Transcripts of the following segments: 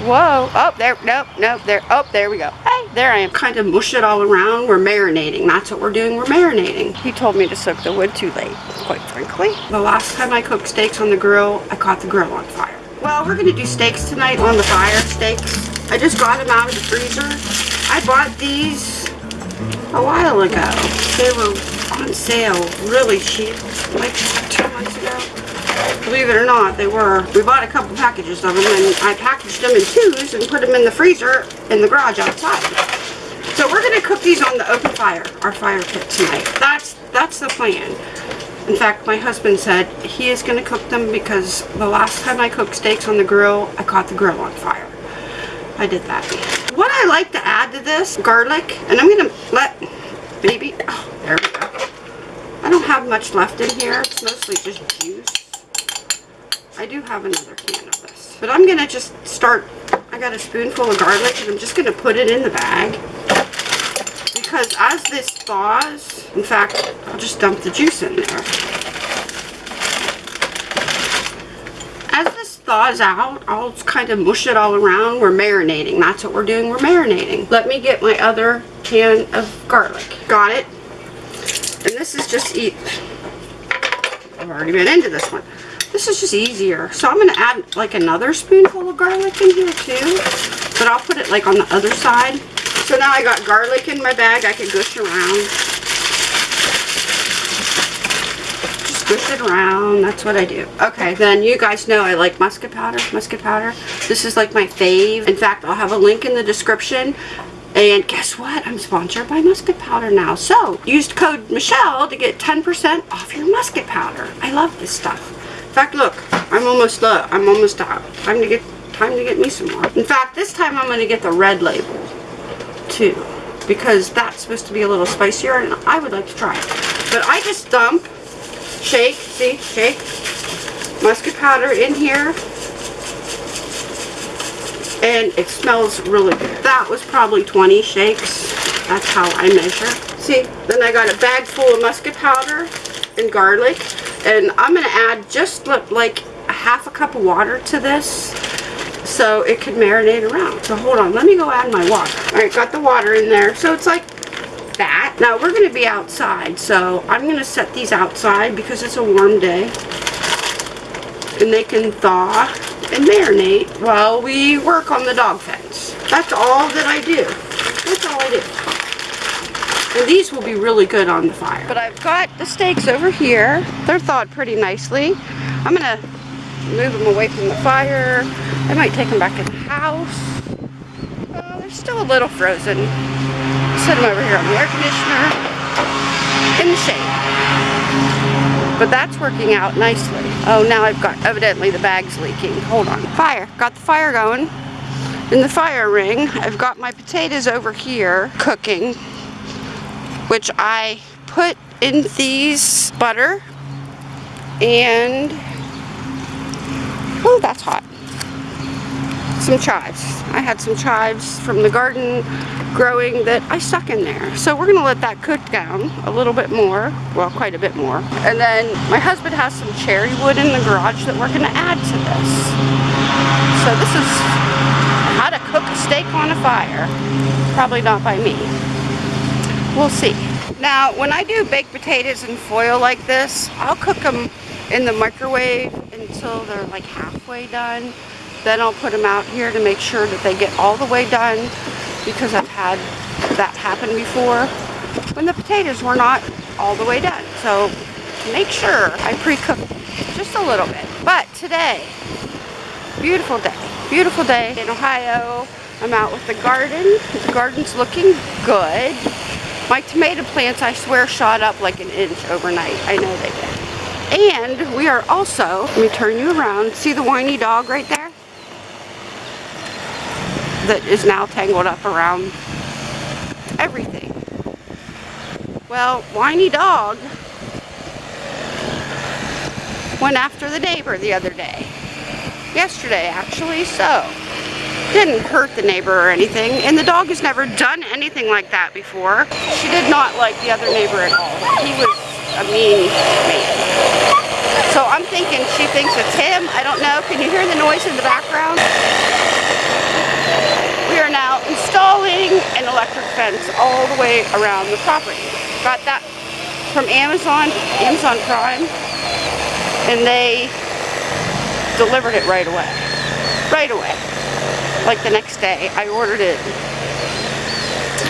Whoa. Oh, there. Nope. Nope. There. Oh, there we go. Hey, there I am. Kind of mush it all around. We're marinating. That's what we're doing. We're marinating. He told me to soak the wood too late, quite frankly. The last time I cooked steaks on the grill, I caught the grill on fire. Well, we're going to do steaks tonight on the fire steaks. I just got them out of the freezer. I bought these a while ago. They were on sale really cheap, like two months ago. Believe it or not, they were. We bought a couple packages of them and I packaged them in twos and put them in the freezer in the garage outside. So we're gonna cook these on the open fire, our fire pit tonight. That's that's the plan. In fact, my husband said he is gonna cook them because the last time I cooked steaks on the grill, I caught the grill on fire. I did that. What I like to add to this, garlic, and I'm gonna let baby, oh, there we go. I don't have much left in here. It's mostly just juice. I do have another can of this. But I'm going to just start, I got a spoonful of garlic and I'm just going to put it in the bag. Because as this thaws, in fact, I'll just dump the juice in there. As this thaws out, I'll kind of mush it all around. We're marinating. That's what we're doing. We're marinating. Let me get my other can of garlic. Got it. And this is just eat. I've already been into this one. This is just easier. So I'm going to add like another spoonful of garlic in here too. But I'll put it like on the other side. So now I got garlic in my bag. I can gush around. Just gush it around. That's what I do. Okay, then you guys know I like musket powder. Musket powder. This is like my fave. In fact, I'll have a link in the description and guess what? I'm sponsored by Musket Powder now. So, use code Michelle to get 10% off your Musket Powder. I love this stuff fact, look, I'm almost uh, I'm almost out. Time to get time to get me some more. In fact, this time I'm going to get the red label too because that's supposed to be a little spicier and I would like to try it. But I just dump, shake, see, shake, musket powder in here and it smells really good. That was probably 20 shakes. That's how I measure. See, then I got a bag full of musket powder and garlic and I'm going to add just like a half a cup of water to this so it can marinate around. So hold on, let me go add my water. Alright, got the water in there. So it's like that. Now we're going to be outside, so I'm going to set these outside because it's a warm day. And they can thaw and marinate while we work on the dog fence. That's all that I do. That's all I do. These will be really good on the fire. But I've got the steaks over here. They're thawed pretty nicely. I'm to move them away from the fire. I might take them back in the house. Uh, they're still a little frozen. Set them over here on the air conditioner in the shade. But that's working out nicely. Oh, now I've got, evidently the bag's leaking. Hold on. Fire. Got the fire going in the fire ring. I've got my potatoes over here cooking which I put in these butter and oh that's hot. Some chives. I had some chives from the garden growing that I stuck in there. So we're gonna let that cook down a little bit more well quite a bit more. And then my husband has some cherry wood in the garage that we're gonna add to this. So this is how to cook a steak on a fire. Probably not by me We'll see. Now, when I do baked potatoes in foil like this, I'll cook them in the microwave until they're like halfway done. Then I'll put them out here to make sure that they get all the way done because I've had that happen before when the potatoes were not all the way done. So make sure I pre-cook just a little bit. But today, beautiful day, beautiful day in Ohio. I'm out with the garden. The garden's looking good. My tomato plants, I swear, shot up like an inch overnight. I know they did. And we are also, let me turn you around, see the whiny dog right there? That is now tangled up around everything. Well, whiny dog went after the neighbor the other day. Yesterday, actually, so didn't hurt the neighbor or anything, and the dog has never done anything like that before. She did not like the other neighbor at all. He was a mean man. So I'm thinking she thinks it's him. I don't know. Can you hear the noise in the background? We are now installing an electric fence all the way around the property. Got that from Amazon, Amazon Prime, and they delivered it right away. Right away. Like the next day. I ordered it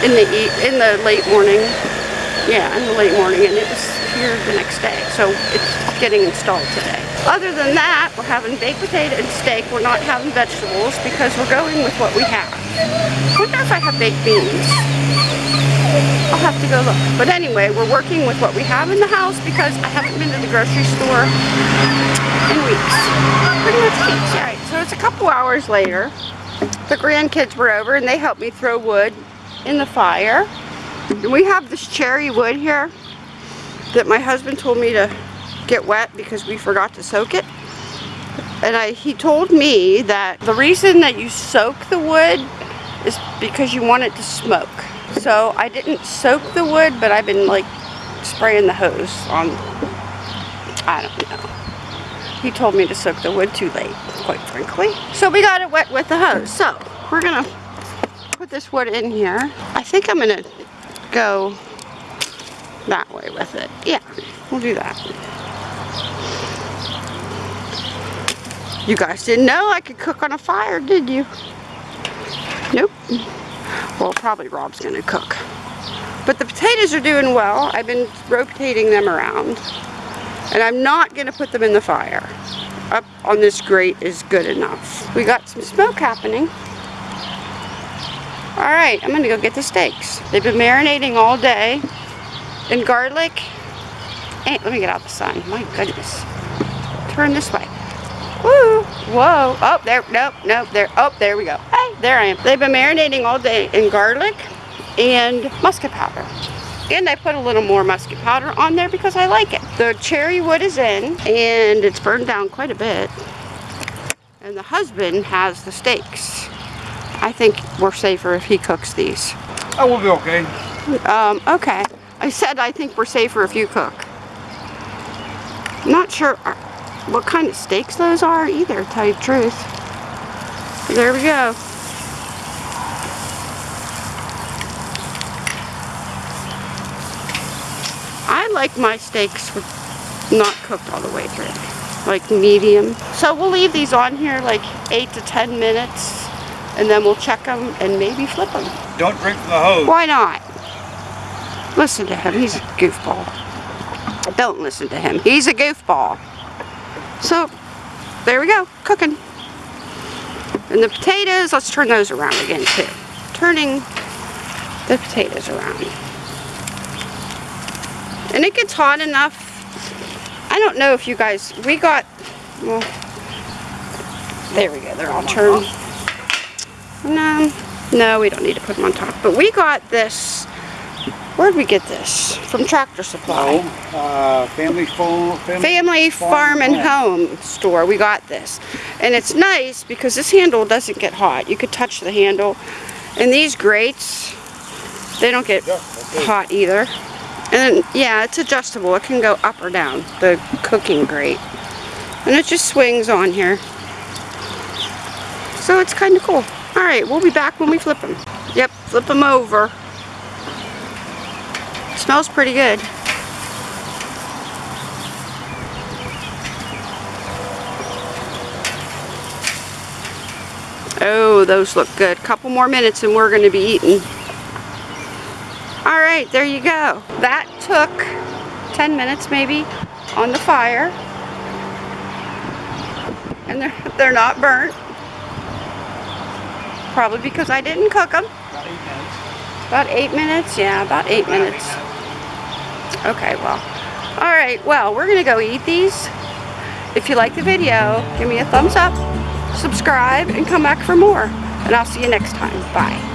in the in the late morning. Yeah, in the late morning, and it was here the next day. So it's getting installed today. Other than that, we're having baked potato and steak. We're not having vegetables because we're going with what we have. wonder if I have baked beans. I'll have to go look. But anyway, we're working with what we have in the house because I haven't been to the grocery store in weeks. Pretty much weeks. All right, so it's a couple hours later. The grandkids were over and they helped me throw wood in the fire. We have this cherry wood here that my husband told me to get wet because we forgot to soak it. And I, he told me that the reason that you soak the wood is because you want it to smoke. So I didn't soak the wood, but I've been like spraying the hose on, I don't know. He told me to soak the wood too late, quite frankly. So we got it wet with the hose. So we're gonna put this wood in here. I think I'm gonna go that way with it. Yeah, we'll do that. You guys didn't know I could cook on a fire, did you? Nope. Well, probably Rob's gonna cook. But the potatoes are doing well. I've been rotating them around. And I'm not gonna put them in the fire. Up on this grate is good enough. We got some smoke happening. All right, I'm gonna go get the steaks. They've been marinating all day in garlic. Hey, let me get out the sun. My goodness. Turn this way. Woo! Whoa! Oh, there. Nope. Nope. There. Oh, there we go. Hey, there I am. They've been marinating all day in garlic and musket powder. And I put a little more musket powder on there because I like it. The cherry wood is in and it's burned down quite a bit. And the husband has the steaks. I think we're safer if he cooks these. Oh, we'll be okay. Um, okay. I said I think we're safer if you cook. Not sure uh, what kind of steaks those are either, to tell you the truth. There we go. I like my steaks were not cooked all the way through, like medium. So we'll leave these on here like 8 to 10 minutes and then we'll check them and maybe flip them. Don't drink the hose. Why not? Listen to him, he's a goofball. Don't listen to him, he's a goofball. So, there we go, cooking. And the potatoes, let's turn those around again too. Turning the potatoes around. And it gets hot enough. I don't know if you guys, we got, well, there we go, they're all turned. No, no, we don't need to put them on top. But we got this, where'd we get this? From Tractor Supply. No, uh, family phone. Family, Family Farm and Home store. We got this. And it's nice because this handle doesn't get hot. You could touch the handle. And these grates, they don't get Yeah, hot either. And yeah, it's adjustable. It can go up or down, the cooking grate. And it just swings on here. So it's kind of cool. All right, we'll be back when we flip them. Yep, flip them over. Smells pretty good. Oh, those look good. Couple more minutes and we're going to be eating. All right, there you go. That took 10 minutes maybe on the fire. And they're, they're not burnt. Probably because I didn't cook them. About eight minutes? Yeah, about eight minutes. Okay, well. All right, well, we're going to go eat these. If you like the video, give me a thumbs up, subscribe, and come back for more. And I'll see you next time. Bye.